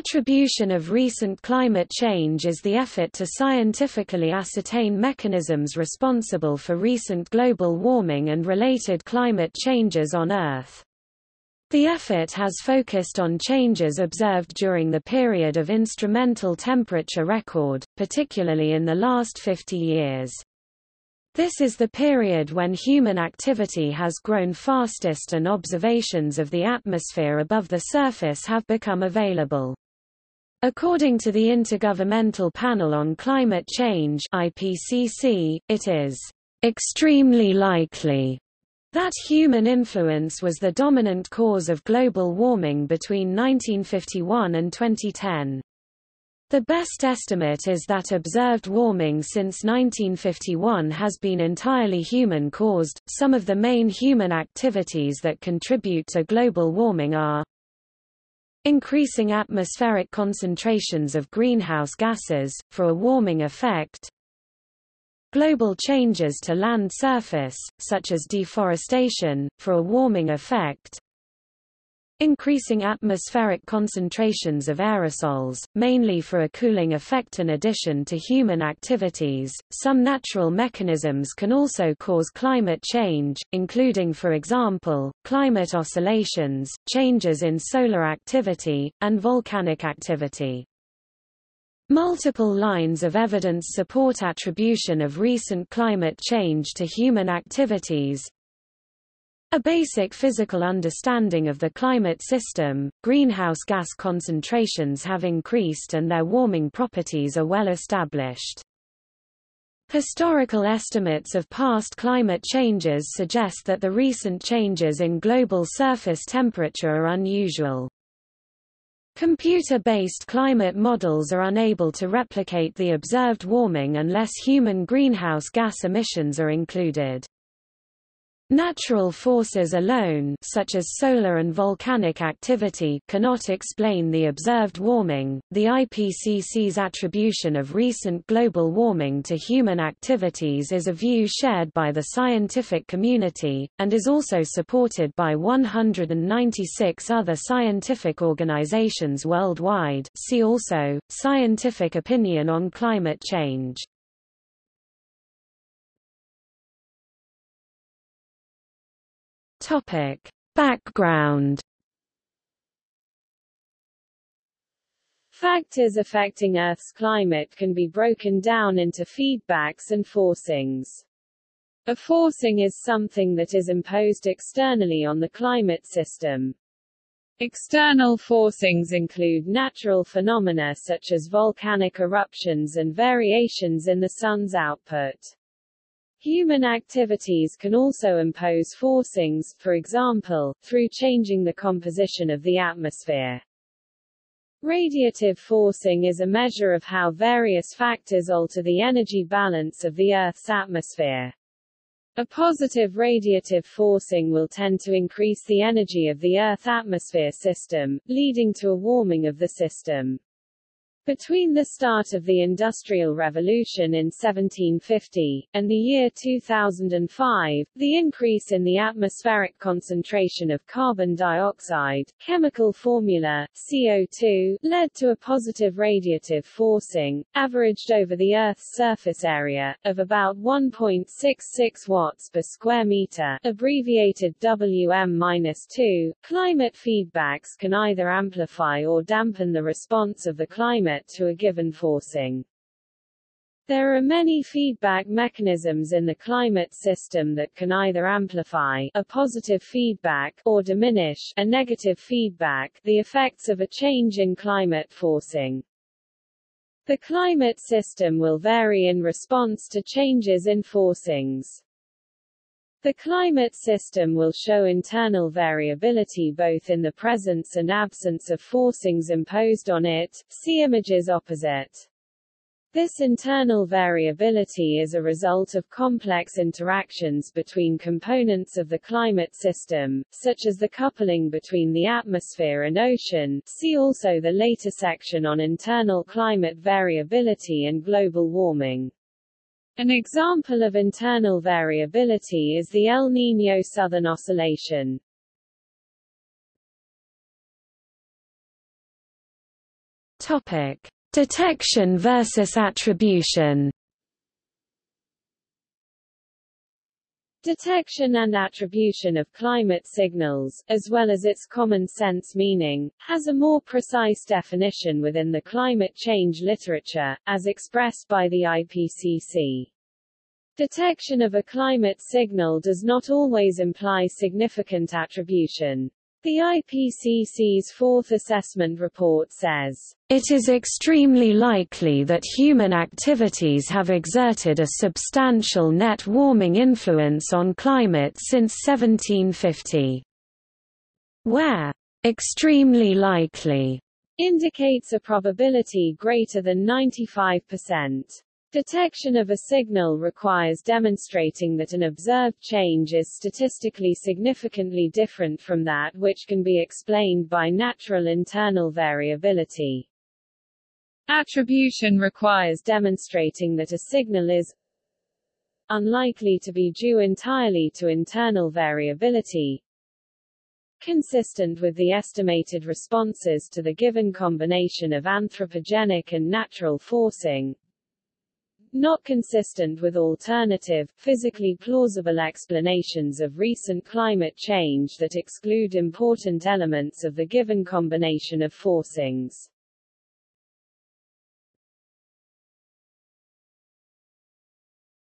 Attribution of recent climate change is the effort to scientifically ascertain mechanisms responsible for recent global warming and related climate changes on Earth. The effort has focused on changes observed during the period of instrumental temperature record, particularly in the last 50 years. This is the period when human activity has grown fastest and observations of the atmosphere above the surface have become available. According to the Intergovernmental Panel on Climate Change IPCC, it is extremely likely that human influence was the dominant cause of global warming between 1951 and 2010. The best estimate is that observed warming since 1951 has been entirely human-caused. Some of the main human activities that contribute to global warming are increasing atmospheric concentrations of greenhouse gases, for a warming effect, global changes to land surface, such as deforestation, for a warming effect, increasing atmospheric concentrations of aerosols, mainly for a cooling effect. In addition to human activities, some natural mechanisms can also cause climate change, including for example, climate oscillations, changes in solar activity, and volcanic activity. Multiple lines of evidence support attribution of recent climate change to human activities, a basic physical understanding of the climate system, greenhouse gas concentrations have increased and their warming properties are well established. Historical estimates of past climate changes suggest that the recent changes in global surface temperature are unusual. Computer-based climate models are unable to replicate the observed warming unless human greenhouse gas emissions are included. Natural forces alone such as solar and volcanic activity cannot explain the observed warming. The IPCC's attribution of recent global warming to human activities is a view shared by the scientific community, and is also supported by 196 other scientific organizations worldwide see also, Scientific Opinion on Climate Change. Topic: Background Factors affecting Earth's climate can be broken down into feedbacks and forcings. A forcing is something that is imposed externally on the climate system. External forcings include natural phenomena such as volcanic eruptions and variations in the sun's output. Human activities can also impose forcings, for example, through changing the composition of the atmosphere. Radiative forcing is a measure of how various factors alter the energy balance of the Earth's atmosphere. A positive radiative forcing will tend to increase the energy of the Earth atmosphere system, leading to a warming of the system. Between the start of the Industrial Revolution in 1750, and the year 2005, the increase in the atmospheric concentration of carbon dioxide chemical formula, CO2, led to a positive radiative forcing, averaged over the Earth's surface area, of about 1.66 watts per square meter abbreviated WM-2. Climate feedbacks can either amplify or dampen the response of the climate to a given forcing. There are many feedback mechanisms in the climate system that can either amplify a positive feedback or diminish a negative feedback the effects of a change in climate forcing. The climate system will vary in response to changes in forcings. The climate system will show internal variability both in the presence and absence of forcings imposed on it, see images opposite. This internal variability is a result of complex interactions between components of the climate system, such as the coupling between the atmosphere and ocean see also the later section on internal climate variability and global warming. An example of internal variability is the El Niño Southern Oscillation. Topic: Detection versus attribution. Detection and attribution of climate signals, as well as its common sense meaning, has a more precise definition within the climate change literature, as expressed by the IPCC. Detection of a climate signal does not always imply significant attribution. The IPCC's fourth assessment report says, It is extremely likely that human activities have exerted a substantial net warming influence on climate since 1750. Where extremely likely indicates a probability greater than 95%. Detection of a signal requires demonstrating that an observed change is statistically significantly different from that which can be explained by natural internal variability. Attribution requires demonstrating that a signal is unlikely to be due entirely to internal variability, consistent with the estimated responses to the given combination of anthropogenic and natural forcing, not consistent with alternative, physically plausible explanations of recent climate change that exclude important elements of the given combination of forcings.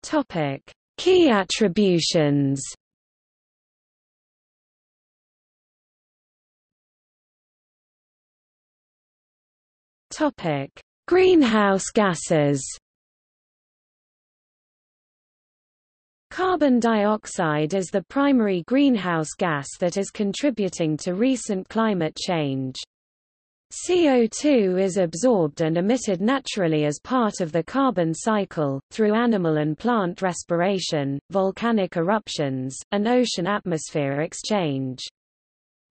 Topic: Key attributions. Topic: Greenhouse gases. Carbon dioxide is the primary greenhouse gas that is contributing to recent climate change. CO2 is absorbed and emitted naturally as part of the carbon cycle, through animal and plant respiration, volcanic eruptions, and ocean atmosphere exchange.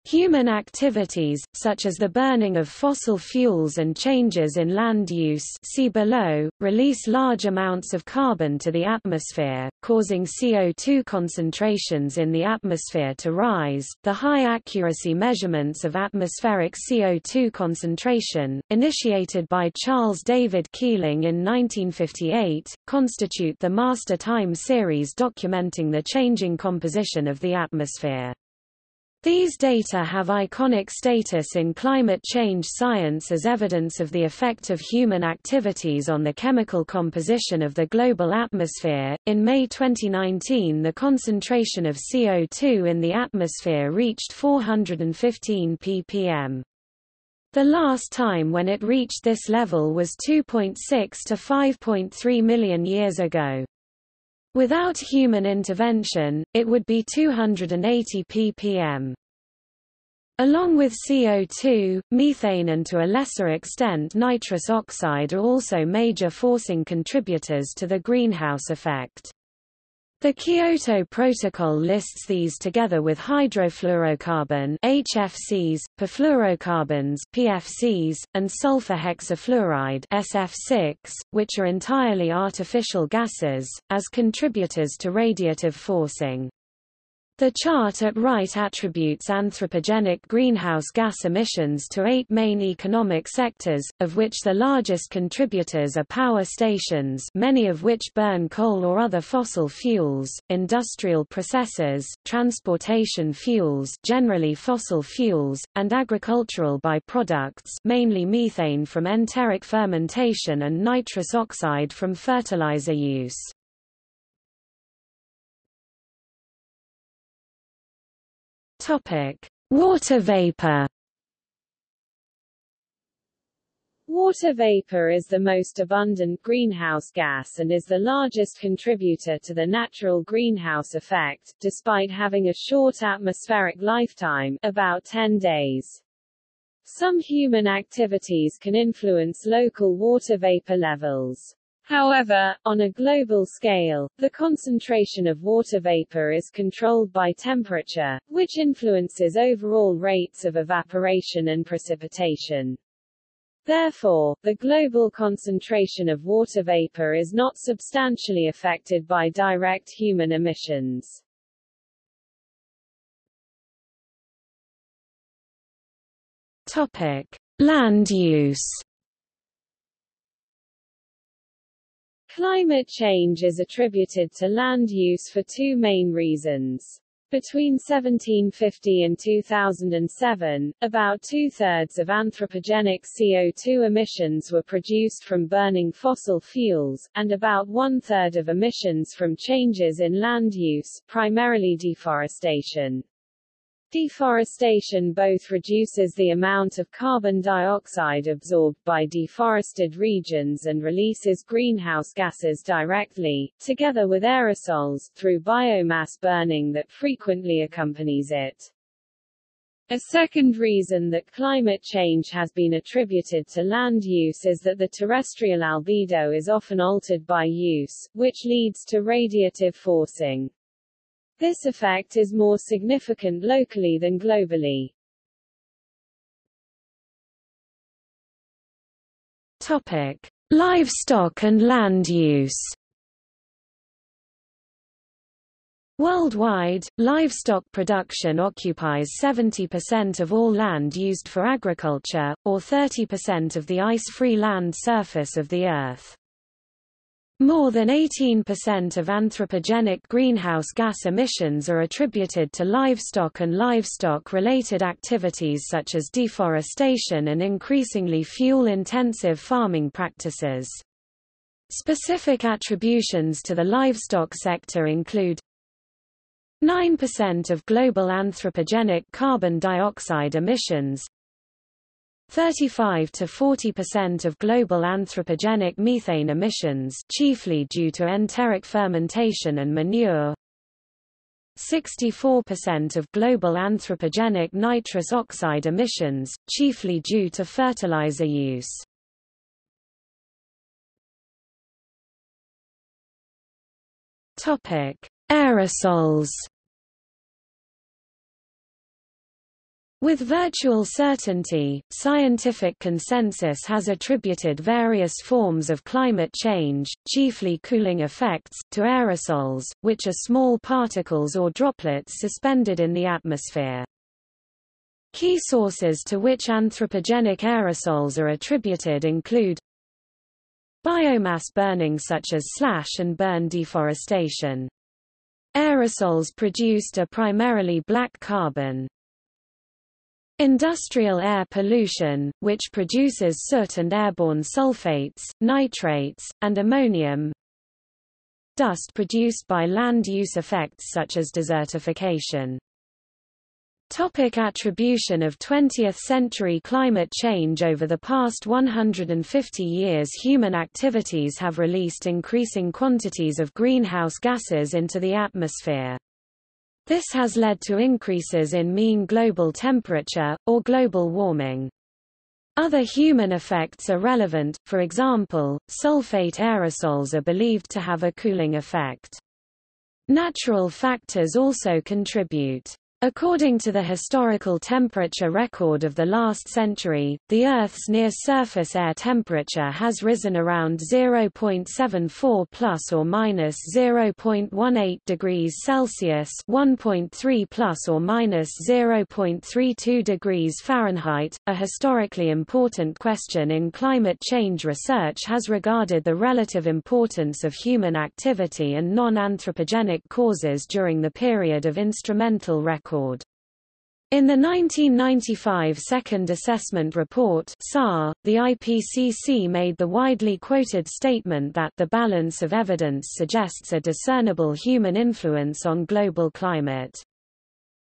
Human activities, such as the burning of fossil fuels and changes in land use see below, release large amounts of carbon to the atmosphere, causing CO2 concentrations in the atmosphere to rise. The high-accuracy measurements of atmospheric CO2 concentration, initiated by Charles David Keeling in 1958, constitute the master time series documenting the changing composition of the atmosphere. These data have iconic status in climate change science as evidence of the effect of human activities on the chemical composition of the global atmosphere. In May 2019, the concentration of CO2 in the atmosphere reached 415 ppm. The last time when it reached this level was 2.6 to 5.3 million years ago. Without human intervention, it would be 280 ppm. Along with CO2, methane and to a lesser extent nitrous oxide are also major forcing contributors to the greenhouse effect. The Kyoto Protocol lists these together with hydrofluorocarbon HFCs, perfluorocarbons PFCs, and sulfur hexafluoride SF6, which are entirely artificial gases, as contributors to radiative forcing. The chart at right attributes anthropogenic greenhouse gas emissions to eight main economic sectors, of which the largest contributors are power stations many of which burn coal or other fossil fuels, industrial processes, transportation fuels generally fossil fuels, and agricultural byproducts mainly methane from enteric fermentation and nitrous oxide from fertilizer use. Topic: Water vapor. Water vapor is the most abundant greenhouse gas and is the largest contributor to the natural greenhouse effect, despite having a short atmospheric lifetime about 10 days. Some human activities can influence local water vapor levels. However, on a global scale, the concentration of water vapor is controlled by temperature, which influences overall rates of evaporation and precipitation. Therefore, the global concentration of water vapor is not substantially affected by direct human emissions. Topic: Land use Climate change is attributed to land use for two main reasons. Between 1750 and 2007, about two-thirds of anthropogenic CO2 emissions were produced from burning fossil fuels, and about one-third of emissions from changes in land use, primarily deforestation. Deforestation both reduces the amount of carbon dioxide absorbed by deforested regions and releases greenhouse gases directly, together with aerosols, through biomass burning that frequently accompanies it. A second reason that climate change has been attributed to land use is that the terrestrial albedo is often altered by use, which leads to radiative forcing. This effect is more significant locally than globally. Topic: Livestock and land use. Worldwide, livestock production occupies 70% of all land used for agriculture, or 30% of the ice-free land surface of the Earth. More than 18% of anthropogenic greenhouse gas emissions are attributed to livestock and livestock-related activities such as deforestation and increasingly fuel-intensive farming practices. Specific attributions to the livestock sector include 9% of global anthropogenic carbon dioxide emissions 35 to 40% of global anthropogenic methane emissions chiefly due to enteric fermentation and manure 64% of global anthropogenic nitrous oxide emissions, chiefly due to fertilizer use. Topic: Aerosols With virtual certainty, scientific consensus has attributed various forms of climate change, chiefly cooling effects, to aerosols, which are small particles or droplets suspended in the atmosphere. Key sources to which anthropogenic aerosols are attributed include biomass burning such as slash and burn deforestation. Aerosols produced are primarily black carbon. Industrial air pollution, which produces soot and airborne sulfates, nitrates, and ammonium. Dust produced by land use effects such as desertification. Topic attribution of 20th-century climate change Over the past 150 years human activities have released increasing quantities of greenhouse gases into the atmosphere. This has led to increases in mean global temperature, or global warming. Other human effects are relevant, for example, sulfate aerosols are believed to have a cooling effect. Natural factors also contribute. According to the historical temperature record of the last century, the Earth's near-surface air temperature has risen around 0.74 plus or minus 0.18 degrees Celsius, 1.3 plus or minus 0.32 degrees Fahrenheit. A historically important question in climate change research has regarded the relative importance of human activity and non-anthropogenic causes during the period of instrumental record record. In the 1995 Second Assessment Report the IPCC made the widely quoted statement that the balance of evidence suggests a discernible human influence on global climate.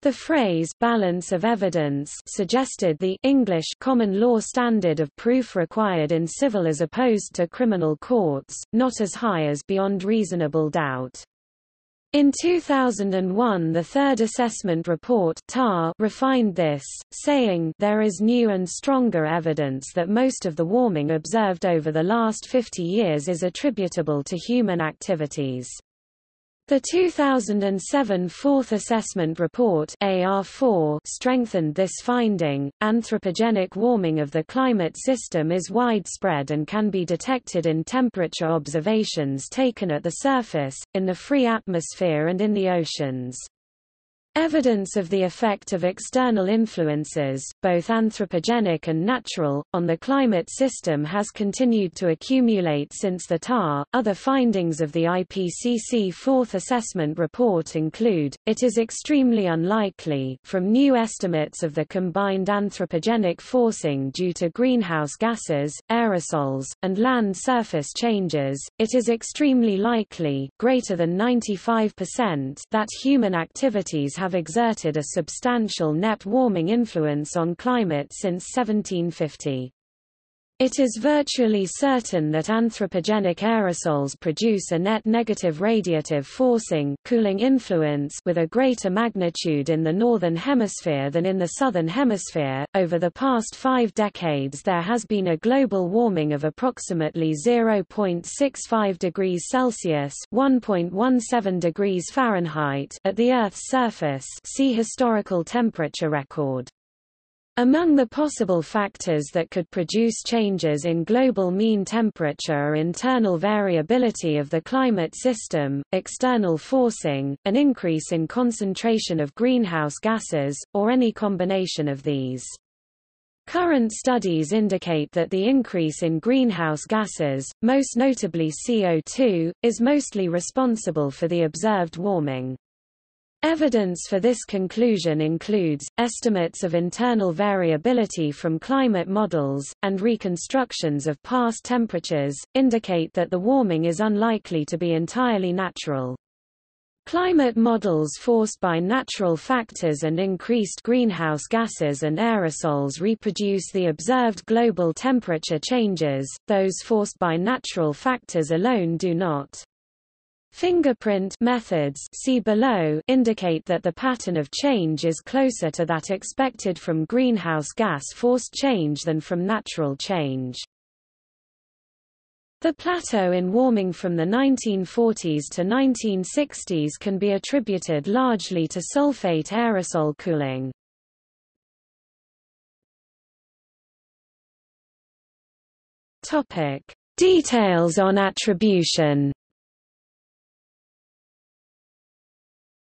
The phrase balance of evidence suggested the English common law standard of proof required in civil as opposed to criminal courts, not as high as beyond reasonable doubt. In 2001 the Third Assessment Report TAR refined this, saying there is new and stronger evidence that most of the warming observed over the last 50 years is attributable to human activities. The 2007 Fourth Assessment Report AR4 strengthened this finding. Anthropogenic warming of the climate system is widespread and can be detected in temperature observations taken at the surface, in the free atmosphere and in the oceans. Evidence of the effect of external influences, both anthropogenic and natural, on the climate system has continued to accumulate since the TAR. Other findings of the IPCC Fourth Assessment Report include, it is extremely unlikely from new estimates of the combined anthropogenic forcing due to greenhouse gases, aerosols, and land surface changes, it is extremely likely greater than 95% that human activities have exerted a substantial net warming influence on climate since 1750. It is virtually certain that anthropogenic aerosols produce a net negative radiative forcing cooling influence with a greater magnitude in the northern hemisphere than in the southern hemisphere. Over the past 5 decades there has been a global warming of approximately 0.65 degrees Celsius, 1.17 degrees Fahrenheit at the Earth's surface. See historical temperature record. Among the possible factors that could produce changes in global mean temperature are internal variability of the climate system, external forcing, an increase in concentration of greenhouse gases, or any combination of these. Current studies indicate that the increase in greenhouse gases, most notably CO2, is mostly responsible for the observed warming. Evidence for this conclusion includes, estimates of internal variability from climate models, and reconstructions of past temperatures, indicate that the warming is unlikely to be entirely natural. Climate models forced by natural factors and increased greenhouse gases and aerosols reproduce the observed global temperature changes, those forced by natural factors alone do not. Fingerprint methods see below indicate that the pattern of change is closer to that expected from greenhouse gas forced change than from natural change. The plateau in warming from the 1940s to 1960s can be attributed largely to sulfate aerosol cooling. Topic: Details on attribution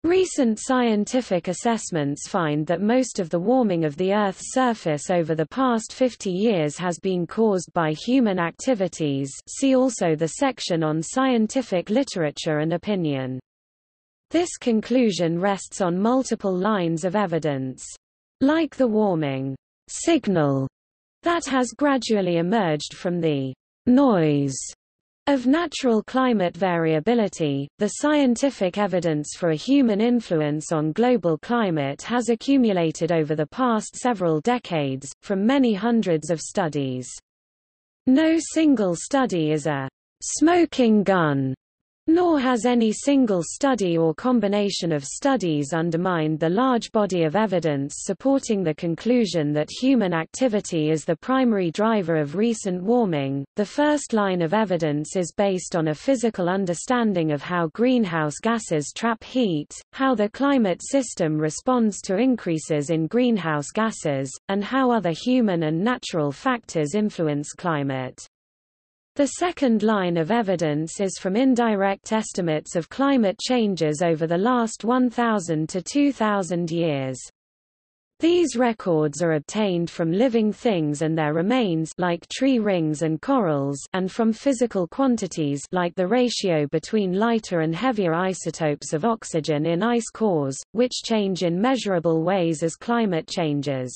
Recent scientific assessments find that most of the warming of the Earth's surface over the past 50 years has been caused by human activities see also the section on scientific literature and opinion. This conclusion rests on multiple lines of evidence. Like the warming signal that has gradually emerged from the noise of natural climate variability, the scientific evidence for a human influence on global climate has accumulated over the past several decades, from many hundreds of studies. No single study is a smoking gun nor has any single study or combination of studies undermined the large body of evidence supporting the conclusion that human activity is the primary driver of recent warming. The first line of evidence is based on a physical understanding of how greenhouse gases trap heat, how the climate system responds to increases in greenhouse gases, and how other human and natural factors influence climate. The second line of evidence is from indirect estimates of climate changes over the last 1,000 to 2,000 years. These records are obtained from living things and their remains like tree rings and corals and from physical quantities like the ratio between lighter and heavier isotopes of oxygen in ice cores, which change in measurable ways as climate changes.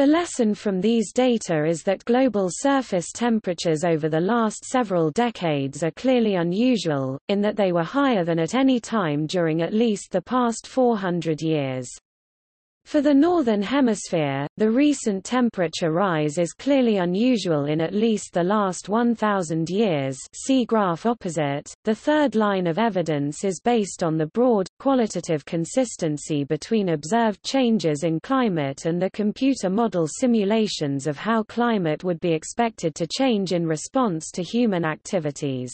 The lesson from these data is that global surface temperatures over the last several decades are clearly unusual, in that they were higher than at any time during at least the past 400 years. For the Northern Hemisphere, the recent temperature rise is clearly unusual in at least the last 1,000 years see graph opposite. The third line of evidence is based on the broad, qualitative consistency between observed changes in climate and the computer model simulations of how climate would be expected to change in response to human activities.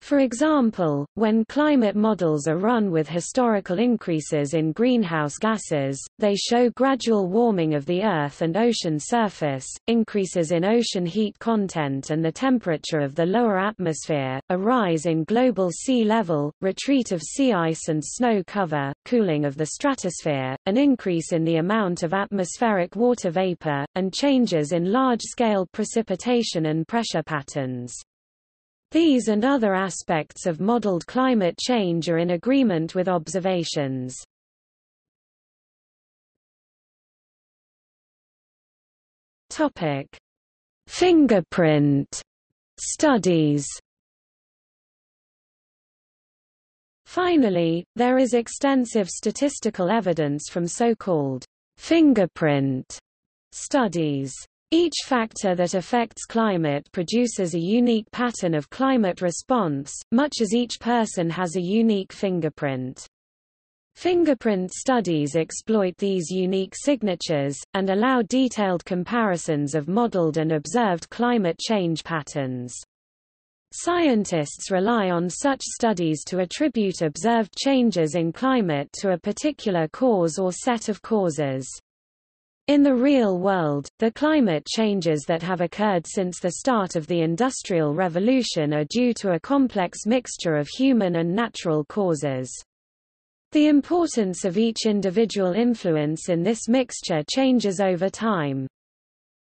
For example, when climate models are run with historical increases in greenhouse gases, they show gradual warming of the Earth and ocean surface, increases in ocean heat content and the temperature of the lower atmosphere, a rise in global sea level, retreat of sea ice and snow cover, cooling of the stratosphere, an increase in the amount of atmospheric water vapor, and changes in large-scale precipitation and pressure patterns. These and other aspects of modeled climate change are in agreement with observations. Topic: Fingerprint studies. Finally, there is extensive statistical evidence from so-called fingerprint studies. Each factor that affects climate produces a unique pattern of climate response, much as each person has a unique fingerprint. Fingerprint studies exploit these unique signatures, and allow detailed comparisons of modeled and observed climate change patterns. Scientists rely on such studies to attribute observed changes in climate to a particular cause or set of causes. In the real world, the climate changes that have occurred since the start of the Industrial Revolution are due to a complex mixture of human and natural causes. The importance of each individual influence in this mixture changes over time.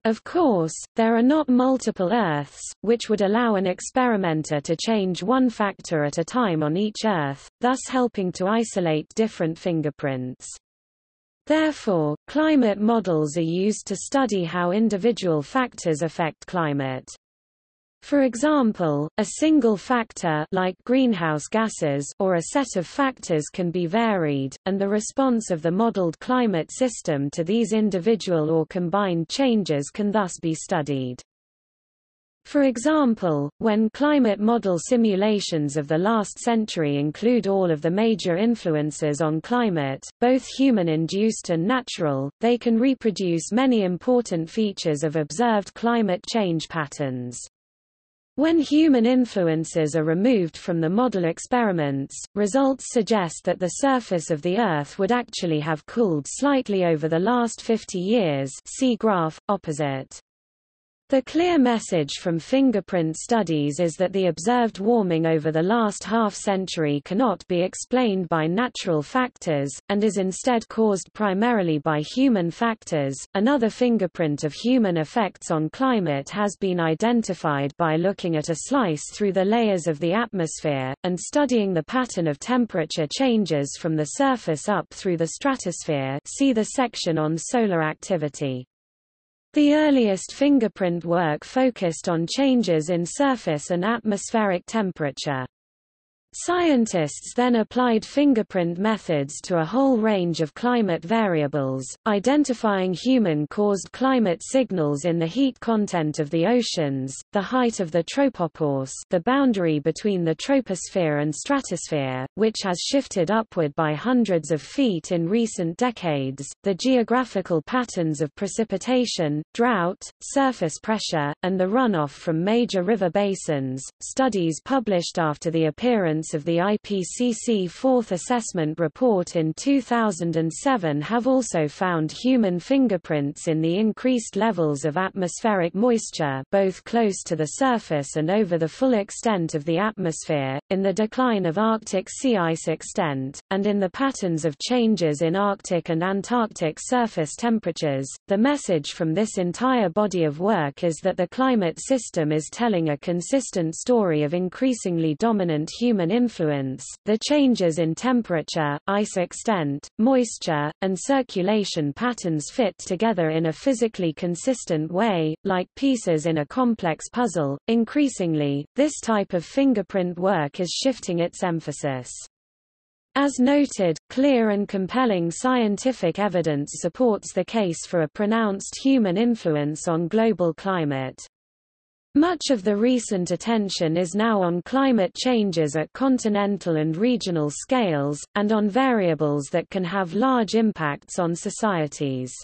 Of course, there are not multiple Earths, which would allow an experimenter to change one factor at a time on each Earth, thus helping to isolate different fingerprints. Therefore, climate models are used to study how individual factors affect climate. For example, a single factor like greenhouse gases or a set of factors can be varied, and the response of the modeled climate system to these individual or combined changes can thus be studied. For example, when climate model simulations of the last century include all of the major influences on climate, both human-induced and natural, they can reproduce many important features of observed climate change patterns. When human influences are removed from the model experiments, results suggest that the surface of the Earth would actually have cooled slightly over the last 50 years see graph, opposite. The clear message from fingerprint studies is that the observed warming over the last half-century cannot be explained by natural factors, and is instead caused primarily by human factors. Another fingerprint of human effects on climate has been identified by looking at a slice through the layers of the atmosphere, and studying the pattern of temperature changes from the surface up through the stratosphere see the section on solar activity. The earliest fingerprint work focused on changes in surface and atmospheric temperature. Scientists then applied fingerprint methods to a whole range of climate variables, identifying human-caused climate signals in the heat content of the oceans, the height of the tropopause the boundary between the troposphere and stratosphere, which has shifted upward by hundreds of feet in recent decades, the geographical patterns of precipitation, drought, surface pressure, and the runoff from major river basins. Studies published after the appearance of the IPCC Fourth Assessment Report in 2007 have also found human fingerprints in the increased levels of atmospheric moisture both close to the surface and over the full extent of the atmosphere, in the decline of Arctic sea ice extent, and in the patterns of changes in Arctic and Antarctic surface temperatures. The message from this entire body of work is that the climate system is telling a consistent story of increasingly dominant human influence, the changes in temperature, ice extent, moisture, and circulation patterns fit together in a physically consistent way, like pieces in a complex puzzle. Increasingly, this type of fingerprint work is shifting its emphasis. As noted, clear and compelling scientific evidence supports the case for a pronounced human influence on global climate. Much of the recent attention is now on climate changes at continental and regional scales, and on variables that can have large impacts on societies.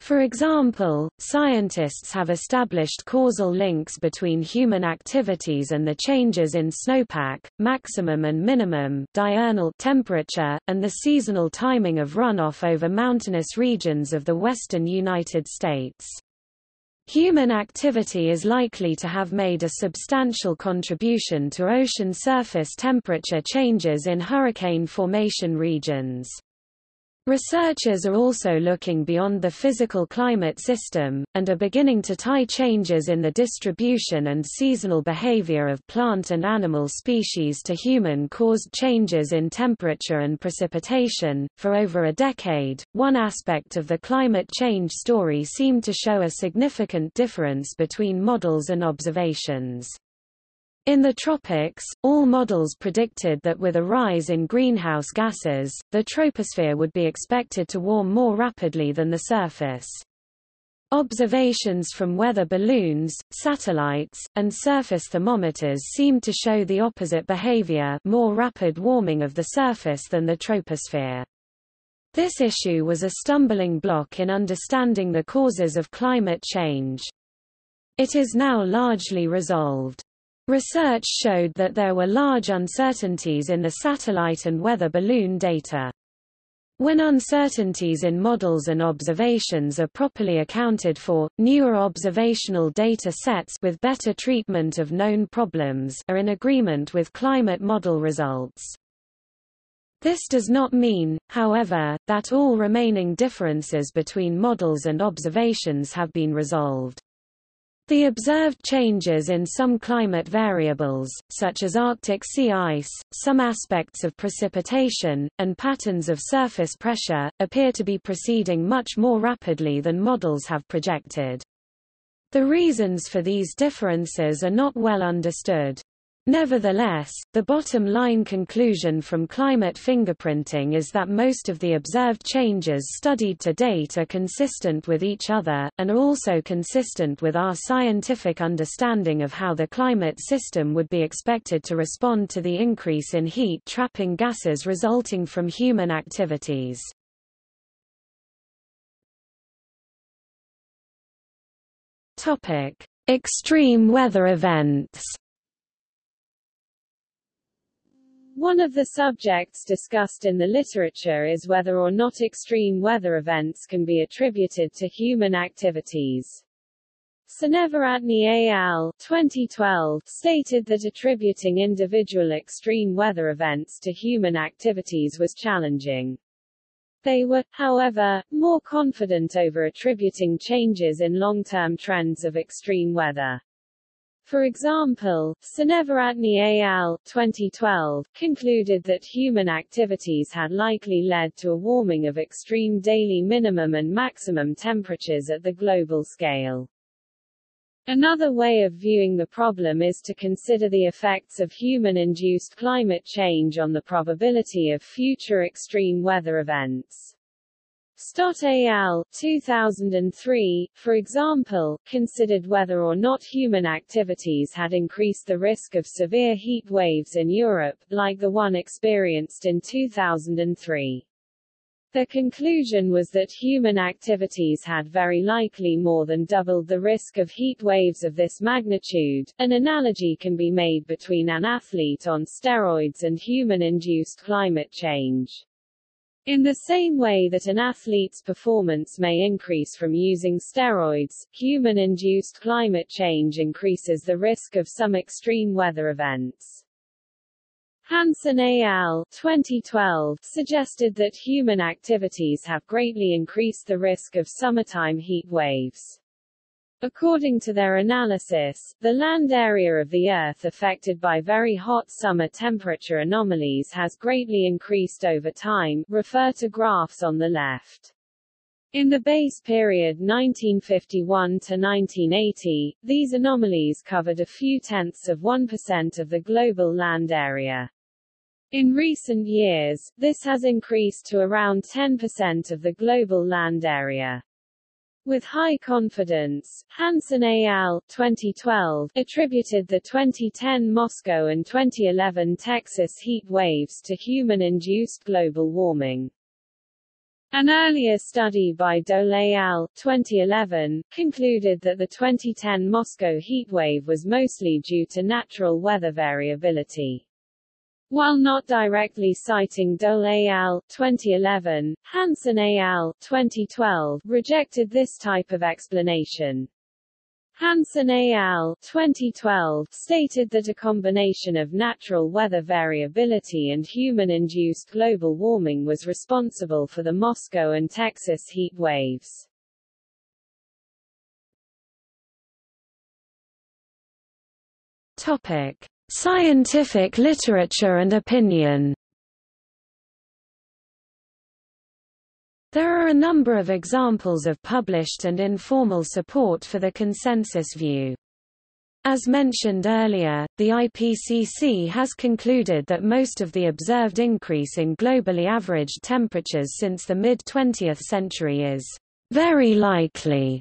For example, scientists have established causal links between human activities and the changes in snowpack, maximum and minimum diurnal temperature, and the seasonal timing of runoff over mountainous regions of the western United States. Human activity is likely to have made a substantial contribution to ocean surface temperature changes in hurricane formation regions. Researchers are also looking beyond the physical climate system, and are beginning to tie changes in the distribution and seasonal behavior of plant and animal species to human-caused changes in temperature and precipitation. For over a decade, one aspect of the climate change story seemed to show a significant difference between models and observations. In the tropics, all models predicted that with a rise in greenhouse gases, the troposphere would be expected to warm more rapidly than the surface. Observations from weather balloons, satellites, and surface thermometers seemed to show the opposite behavior more rapid warming of the surface than the troposphere. This issue was a stumbling block in understanding the causes of climate change. It is now largely resolved. Research showed that there were large uncertainties in the satellite and weather balloon data. When uncertainties in models and observations are properly accounted for, newer observational data sets with better treatment of known problems are in agreement with climate model results. This does not mean, however, that all remaining differences between models and observations have been resolved. The observed changes in some climate variables, such as Arctic sea ice, some aspects of precipitation, and patterns of surface pressure, appear to be proceeding much more rapidly than models have projected. The reasons for these differences are not well understood. Nevertheless, the bottom-line conclusion from climate fingerprinting is that most of the observed changes studied to date are consistent with each other, and are also consistent with our scientific understanding of how the climate system would be expected to respond to the increase in heat-trapping gases resulting from human activities. Extreme weather events One of the subjects discussed in the literature is whether or not extreme weather events can be attributed to human activities. Seneviratne et al. 2012 stated that attributing individual extreme weather events to human activities was challenging. They were, however, more confident over attributing changes in long-term trends of extreme weather. For example, Seneviratne al. 2012 concluded that human activities had likely led to a warming of extreme daily minimum and maximum temperatures at the global scale. Another way of viewing the problem is to consider the effects of human-induced climate change on the probability of future extreme weather events. Stott al. 2003, for example, considered whether or not human activities had increased the risk of severe heat waves in Europe, like the one experienced in 2003. The conclusion was that human activities had very likely more than doubled the risk of heat waves of this magnitude. An analogy can be made between an athlete on steroids and human-induced climate change. In the same way that an athlete's performance may increase from using steroids, human-induced climate change increases the risk of some extreme weather events. Hansen et al. 2012 suggested that human activities have greatly increased the risk of summertime heat waves. According to their analysis, the land area of the Earth affected by very hot summer temperature anomalies has greatly increased over time refer to graphs on the left. In the base period 1951 to 1980, these anomalies covered a few tenths of 1% of the global land area. In recent years, this has increased to around 10% of the global land area. With high confidence, Hansen et al. 2012 attributed the 2010 Moscow and 2011 Texas heat waves to human-induced global warming. An earlier study by Dole al. 2011, concluded that the 2010 Moscow heatwave was mostly due to natural weather variability. While not directly citing Dole al. 2011, Hansen al. 2012 rejected this type of explanation. Hansen al. 2012 stated that a combination of natural weather variability and human-induced global warming was responsible for the Moscow and Texas heat waves. Topic: Scientific literature and opinion There are a number of examples of published and informal support for the consensus view. As mentioned earlier, the IPCC has concluded that most of the observed increase in globally averaged temperatures since the mid-20th century is very likely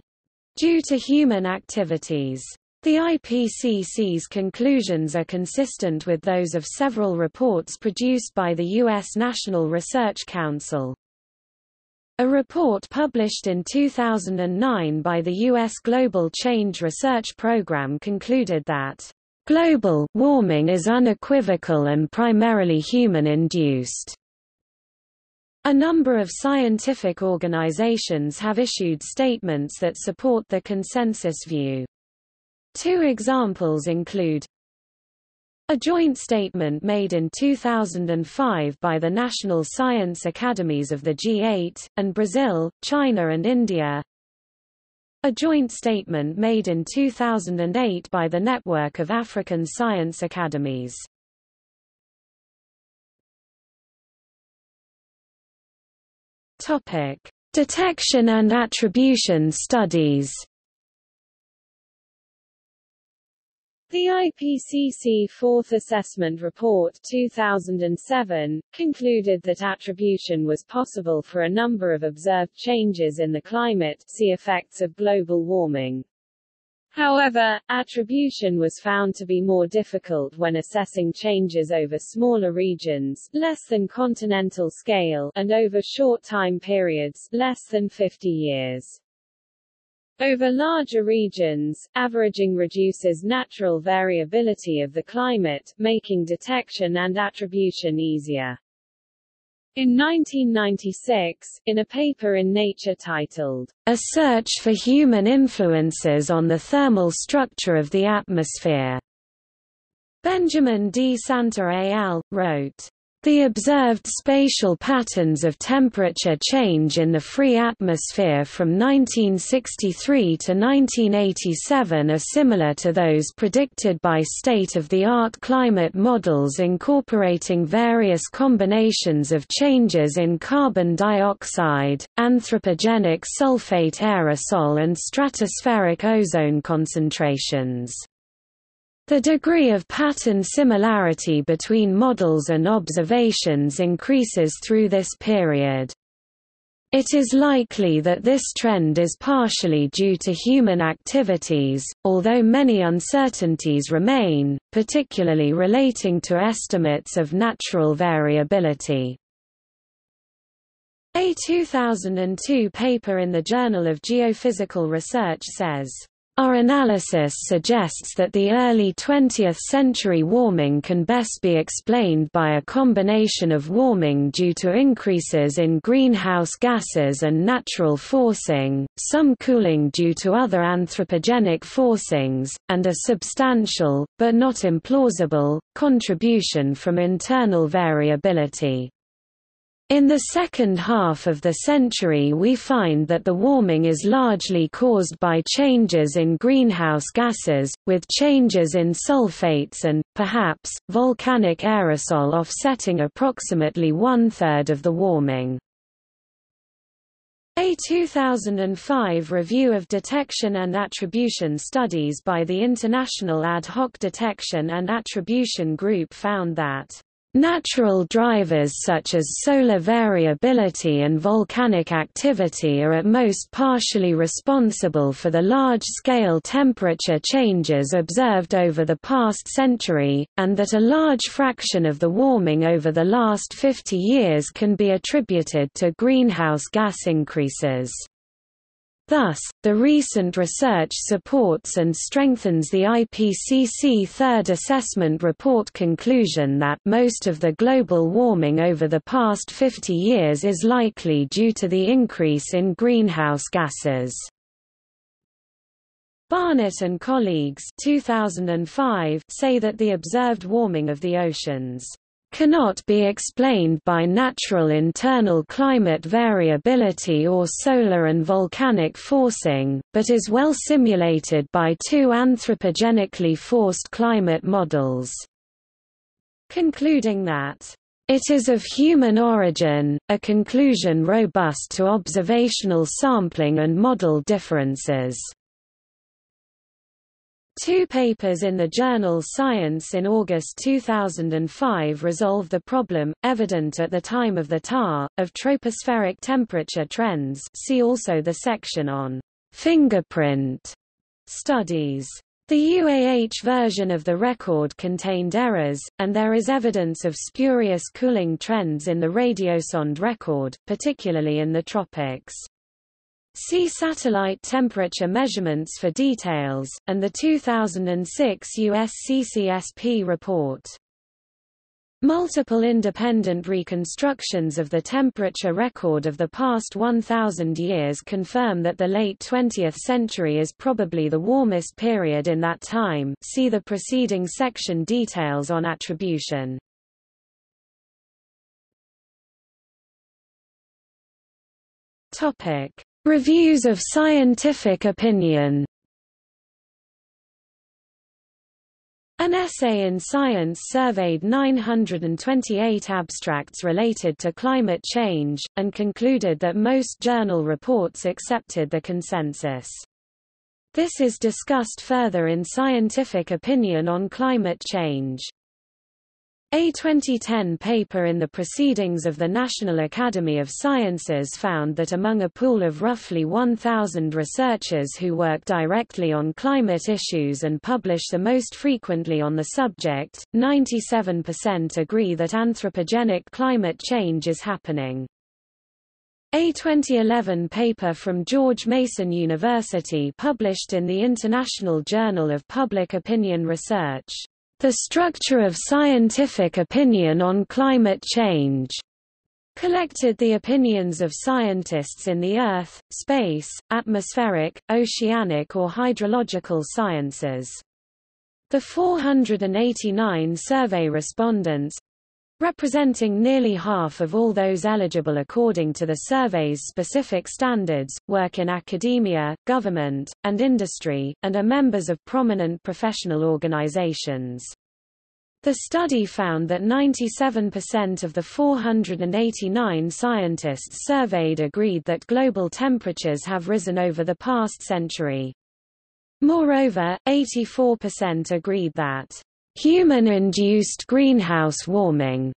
due to human activities. The IPCC's conclusions are consistent with those of several reports produced by the U.S. National Research Council. A report published in 2009 by the U.S. Global Change Research Program concluded that global warming is unequivocal and primarily human-induced. A number of scientific organizations have issued statements that support the consensus view. Two examples include a joint statement made in 2005 by the National Science Academies of the G8, and Brazil, China and India. A joint statement made in 2008 by the Network of African Science Academies. Topic: Detection and attribution studies. The IPCC Fourth Assessment Report 2007, concluded that attribution was possible for a number of observed changes in the climate see effects of global warming. However, attribution was found to be more difficult when assessing changes over smaller regions less than continental scale and over short time periods less than 50 years. Over larger regions, averaging reduces natural variability of the climate, making detection and attribution easier. In 1996, in a paper in Nature titled, A Search for Human Influences on the Thermal Structure of the Atmosphere, Benjamin D. Santer al. wrote, the observed spatial patterns of temperature change in the free atmosphere from 1963 to 1987 are similar to those predicted by state-of-the-art climate models incorporating various combinations of changes in carbon dioxide, anthropogenic sulfate aerosol and stratospheric ozone concentrations. The degree of pattern similarity between models and observations increases through this period. It is likely that this trend is partially due to human activities, although many uncertainties remain, particularly relating to estimates of natural variability. A 2002 paper in the Journal of Geophysical Research says, our analysis suggests that the early 20th century warming can best be explained by a combination of warming due to increases in greenhouse gases and natural forcing, some cooling due to other anthropogenic forcings, and a substantial, but not implausible, contribution from internal variability. In the second half of the century we find that the warming is largely caused by changes in greenhouse gases, with changes in sulfates and, perhaps, volcanic aerosol offsetting approximately one-third of the warming. A 2005 review of detection and attribution studies by the International Ad Hoc Detection and Attribution Group found that Natural drivers such as solar variability and volcanic activity are at most partially responsible for the large-scale temperature changes observed over the past century, and that a large fraction of the warming over the last 50 years can be attributed to greenhouse gas increases. Thus, the recent research supports and strengthens the IPCC Third Assessment Report conclusion that most of the global warming over the past 50 years is likely due to the increase in greenhouse gases. Barnett and colleagues 2005 say that the observed warming of the oceans cannot be explained by natural internal climate variability or solar and volcanic forcing, but is well simulated by two anthropogenically forced climate models. Concluding that it is of human origin, a conclusion robust to observational sampling and model differences. Two papers in the journal Science in August 2005 resolve the problem, evident at the time of the TAR, of tropospheric temperature trends see also the section on fingerprint studies. The UAH version of the record contained errors, and there is evidence of spurious cooling trends in the radiosonde record, particularly in the tropics. See satellite temperature measurements for details, and the 2006 US CCSP report. Multiple independent reconstructions of the temperature record of the past 1,000 years confirm that the late 20th century is probably the warmest period in that time see the preceding section details on attribution. Topic. Reviews of scientific opinion An essay in Science surveyed 928 abstracts related to climate change, and concluded that most journal reports accepted the consensus. This is discussed further in Scientific Opinion on Climate Change. A 2010 paper in the Proceedings of the National Academy of Sciences found that among a pool of roughly 1,000 researchers who work directly on climate issues and publish the most frequently on the subject, 97% agree that anthropogenic climate change is happening. A 2011 paper from George Mason University published in the International Journal of Public Opinion Research the Structure of Scientific Opinion on Climate Change collected the opinions of scientists in the Earth, space, atmospheric, oceanic or hydrological sciences. The 489 survey respondents representing nearly half of all those eligible according to the survey's specific standards, work in academia, government, and industry, and are members of prominent professional organizations. The study found that 97% of the 489 scientists surveyed agreed that global temperatures have risen over the past century. Moreover, 84% agreed that Human-induced greenhouse warming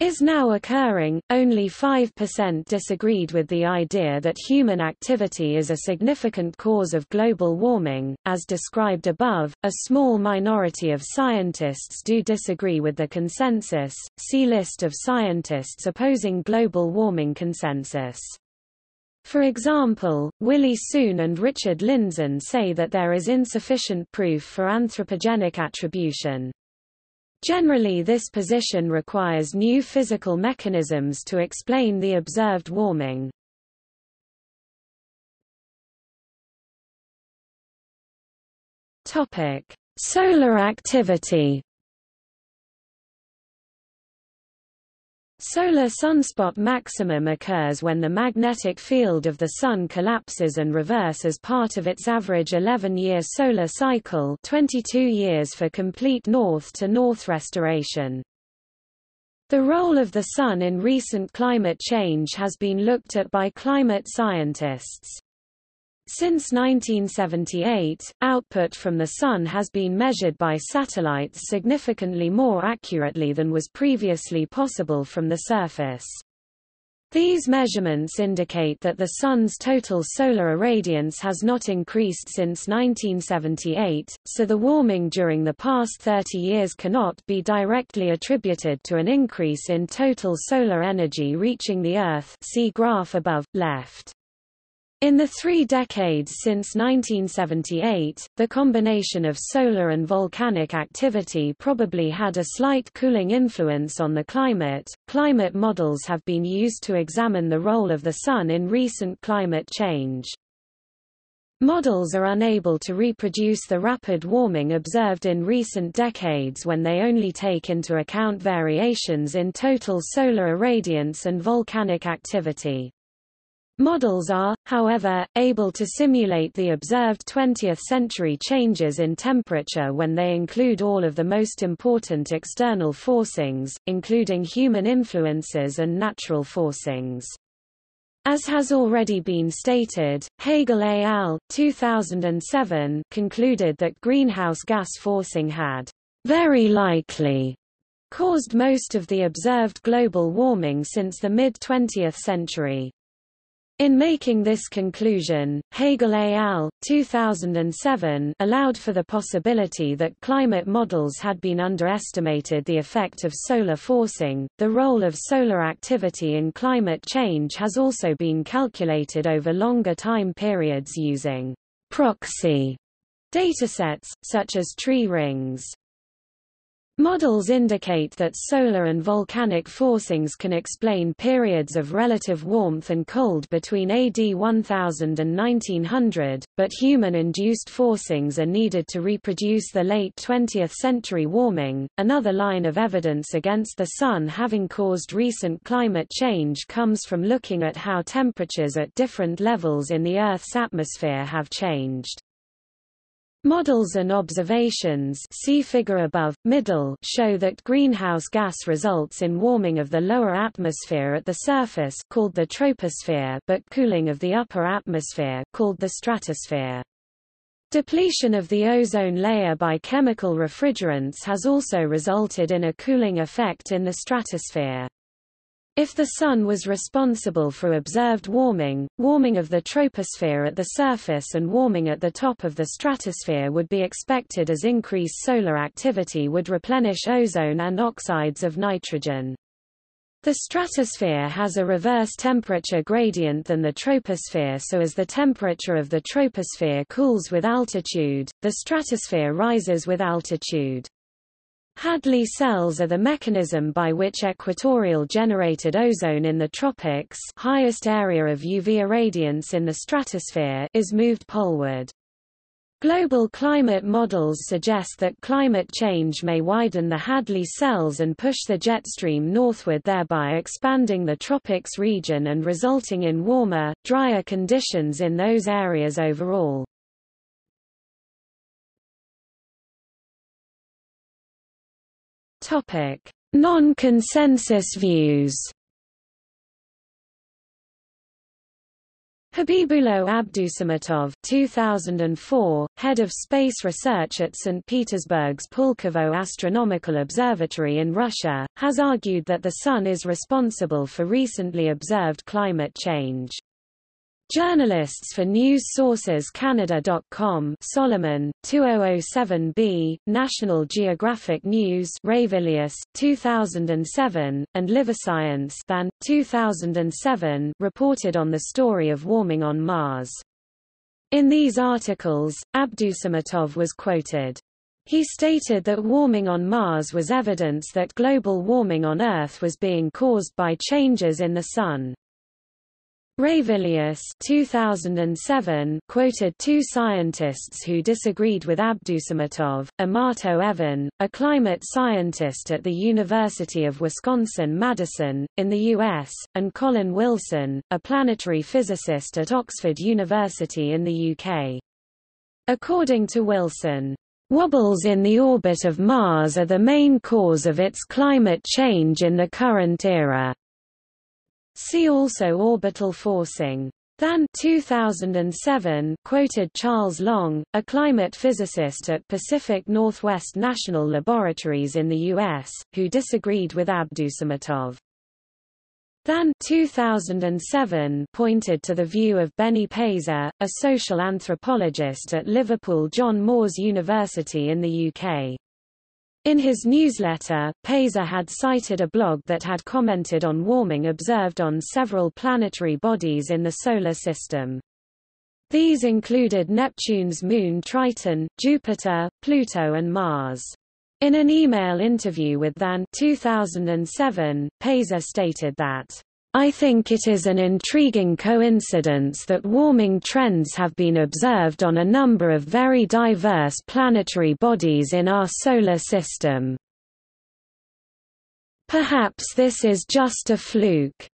is now occurring, only 5% disagreed with the idea that human activity is a significant cause of global warming. As described above, a small minority of scientists do disagree with the consensus. See list of scientists opposing global warming consensus. For example, Willie Soon and Richard Lindzen say that there is insufficient proof for anthropogenic attribution. Generally this position requires new physical mechanisms to explain the observed warming. Topic: Solar activity Solar sunspot maximum occurs when the magnetic field of the Sun collapses and reverses as part of its average 11-year solar cycle 22 years for complete north-to-north -north restoration. The role of the Sun in recent climate change has been looked at by climate scientists. Since 1978, output from the Sun has been measured by satellites significantly more accurately than was previously possible from the surface. These measurements indicate that the Sun's total solar irradiance has not increased since 1978, so the warming during the past 30 years cannot be directly attributed to an increase in total solar energy reaching the Earth see graph above, left. In the three decades since 1978, the combination of solar and volcanic activity probably had a slight cooling influence on the climate. Climate models have been used to examine the role of the Sun in recent climate change. Models are unable to reproduce the rapid warming observed in recent decades when they only take into account variations in total solar irradiance and volcanic activity. Models are, however, able to simulate the observed 20th-century changes in temperature when they include all of the most important external forcings, including human influences and natural forcings. As has already been stated, Hegerl et al. 2007 concluded that greenhouse gas forcing had very likely caused most of the observed global warming since the mid-20th century. In making this conclusion, Hegerl et al. 2007 allowed for the possibility that climate models had been underestimated the effect of solar forcing. The role of solar activity in climate change has also been calculated over longer time periods using proxy datasets, such as tree rings. Models indicate that solar and volcanic forcings can explain periods of relative warmth and cold between AD 1000 and 1900, but human-induced forcings are needed to reproduce the late 20th century warming. Another line of evidence against the Sun having caused recent climate change comes from looking at how temperatures at different levels in the Earth's atmosphere have changed. Models and observations see figure above, middle show that greenhouse gas results in warming of the lower atmosphere at the surface called the troposphere but cooling of the upper atmosphere called the stratosphere. Depletion of the ozone layer by chemical refrigerants has also resulted in a cooling effect in the stratosphere. If the Sun was responsible for observed warming, warming of the troposphere at the surface and warming at the top of the stratosphere would be expected as increased solar activity would replenish ozone and oxides of nitrogen. The stratosphere has a reverse temperature gradient than the troposphere so as the temperature of the troposphere cools with altitude, the stratosphere rises with altitude. Hadley cells are the mechanism by which equatorial generated ozone in the tropics highest area of UV irradiance in the stratosphere is moved poleward. Global climate models suggest that climate change may widen the Hadley cells and push the jet stream northward thereby expanding the tropics region and resulting in warmer, drier conditions in those areas overall. Topic: Non-consensus views. Habibullo Abdusamatov 2004, head of space research at St. Petersburg's Pulkovo Astronomical Observatory in Russia, has argued that the Sun is responsible for recently observed climate change. Journalists for news sources Canada.com Solomon, 2007b, National Geographic News Ravilious, 2007, and LiveScience Than, 2007 reported on the story of warming on Mars. In these articles, Abdusamatov was quoted. He stated that warming on Mars was evidence that global warming on Earth was being caused by changes in the Sun. Ravilious 2007 quoted two scientists who disagreed with Abdusamatov, Amato Evan, a climate scientist at the University of Wisconsin-Madison, in the U.S., and Colin Wilson, a planetary physicist at Oxford University in the UK. According to Wilson, Wobbles in the orbit of Mars are the main cause of its climate change in the current era. See also orbital forcing. Than 2007 quoted Charles Long, a climate physicist at Pacific Northwest National Laboratories in the U.S., who disagreed with Abdusamatov. Than 2007 pointed to the view of Benny Peiser, a social anthropologist at Liverpool John Moores University in the UK. In his newsletter, Peiser had cited a blog that had commented on warming observed on several planetary bodies in the Solar System. These included Neptune's moon Triton, Jupiter, Pluto and Mars. In an email interview with Than 2007, Peiser stated that I think it is an intriguing coincidence that warming trends have been observed on a number of very diverse planetary bodies in our solar system. Perhaps this is just a fluke.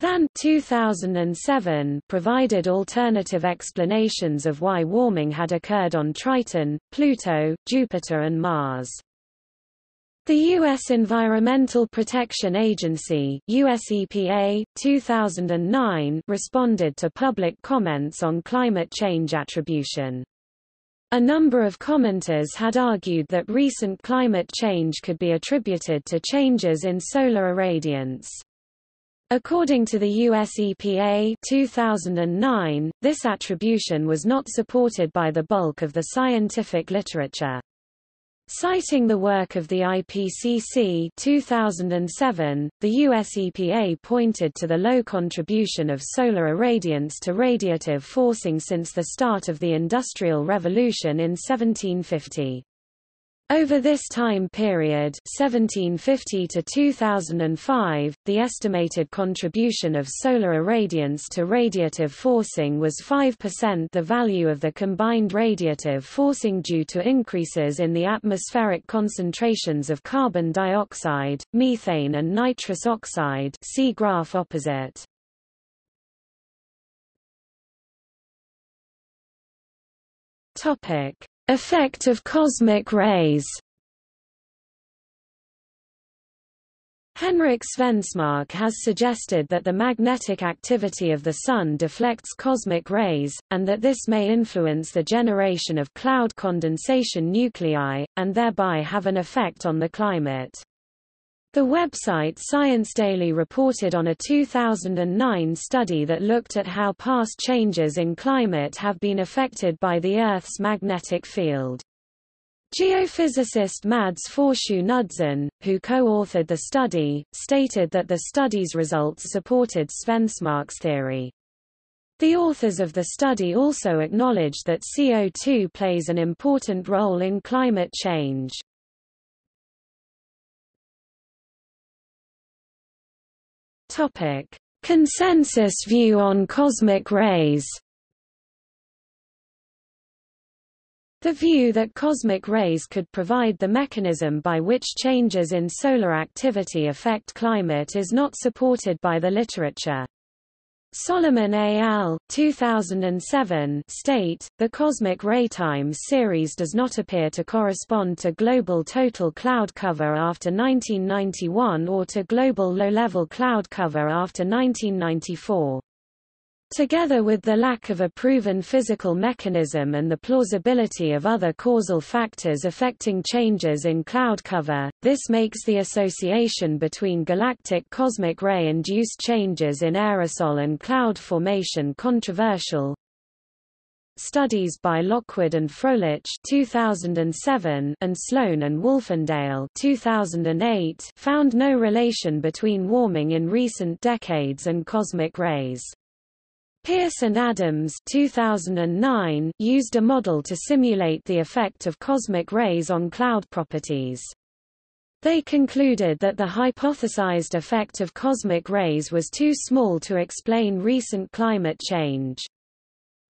Than 2007 provided alternative explanations of why warming had occurred on Triton, Pluto, Jupiter and Mars. The U.S. Environmental Protection Agency US EPA, 2009 responded to public comments on climate change attribution. A number of commenters had argued that recent climate change could be attributed to changes in solar irradiance. According to the US EPA 2009, this attribution was not supported by the bulk of the scientific literature. Citing the work of the IPCC 2007, the US EPA pointed to the low contribution of solar irradiance to radiative forcing since the start of the Industrial Revolution in 1750. Over this time period 1750 to 2005, the estimated contribution of solar irradiance to radiative forcing was 5% the value of the combined radiative forcing due to increases in the atmospheric concentrations of carbon dioxide, methane and nitrous oxide see graph opposite. Topic Effect of cosmic rays Henrik Svensmark has suggested that the magnetic activity of the Sun deflects cosmic rays, and that this may influence the generation of cloud condensation nuclei, and thereby have an effect on the climate. The website Science Daily reported on a 2009 study that looked at how past changes in climate have been affected by the Earth's magnetic field. Geophysicist Mads Faurschou Knudsen, who co-authored the study, stated that the study's results supported Svensmark's theory. The authors of the study also acknowledged that CO2 plays an important role in climate change. Topic: Consensus view on cosmic rays. The view that cosmic rays could provide the mechanism by which changes in solar activity affect climate is not supported by the literature. Solomon et al. 2007 state, the cosmic ray times series does not appear to correspond to global total cloud cover after 1991 or to global low-level cloud cover after 1994. Together with the lack of a proven physical mechanism and the plausibility of other causal factors affecting changes in cloud cover, this makes the association between galactic cosmic ray-induced changes in aerosol and cloud formation controversial. Studies by Lockwood and Fröhlich 2007 and Sloan and Wolfendale 2008 found no relation between warming in recent decades and cosmic rays. Pierce and Adams 2009 used a model to simulate the effect of cosmic rays on cloud properties. They concluded that the hypothesized effect of cosmic rays was too small to explain recent climate change.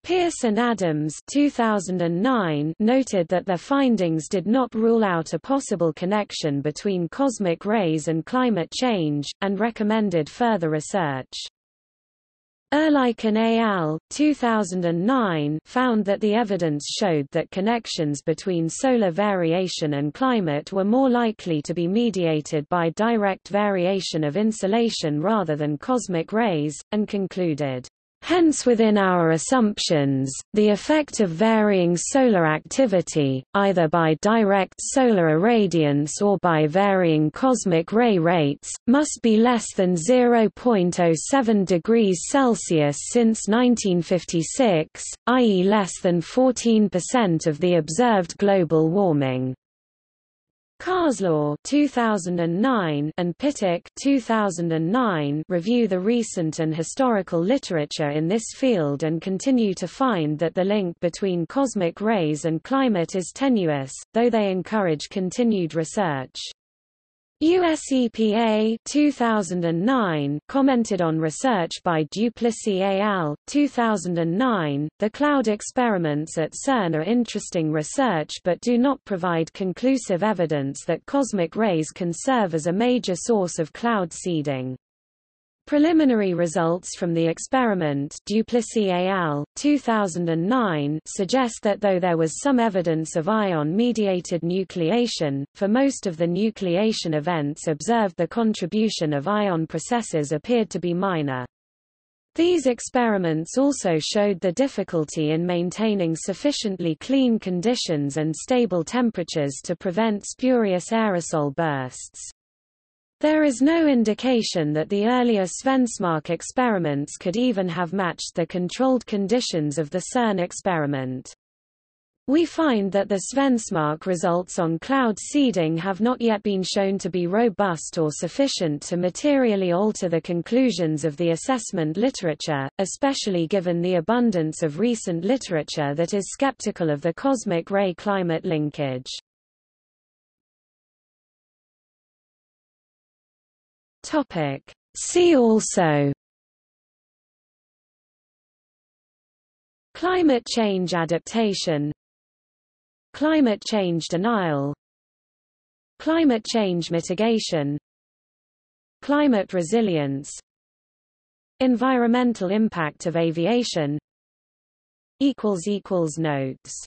Pierce and Adams 2009 noted that their findings did not rule out a possible connection between cosmic rays and climate change, and recommended further research. Erlykin et al. 2009 found that the evidence showed that connections between solar variation and climate were more likely to be mediated by direct variation of insolation rather than cosmic rays, and concluded, Hence within our assumptions, the effect of varying solar activity, either by direct solar irradiance or by varying cosmic ray rates, must be less than 0.07 degrees Celsius since 1956, i.e. less than 14% of the observed global warming. Carslaw 2009 and Pittock 2009 review the recent and historical literature in this field and continue to find that the link between cosmic rays and climate is tenuous, though they encourage continued research. US EPA 2009 commented on research by Duplissy et al. 2009. The cloud experiments at CERN are interesting research but do not provide conclusive evidence that cosmic rays can serve as a major source of cloud seeding. Preliminary results from the experiment Duplissy et al. 2009 suggest that though there was some evidence of ion-mediated nucleation, for most of the nucleation events observed the contribution of ion processes appeared to be minor. These experiments also showed the difficulty in maintaining sufficiently clean conditions and stable temperatures to prevent spurious aerosol bursts. There is no indication that the earlier Svensmark experiments could even have matched the controlled conditions of the CERN experiment. We find that the Svensmark results on cloud seeding have not yet been shown to be robust or sufficient to materially alter the conclusions of the assessment literature, especially given the abundance of recent literature that is skeptical of the cosmic ray climate linkage. Topic. See also. Climate change adaptation. Climate change denial. Climate change mitigation. Climate resilience. Environmental impact of aviation. Notes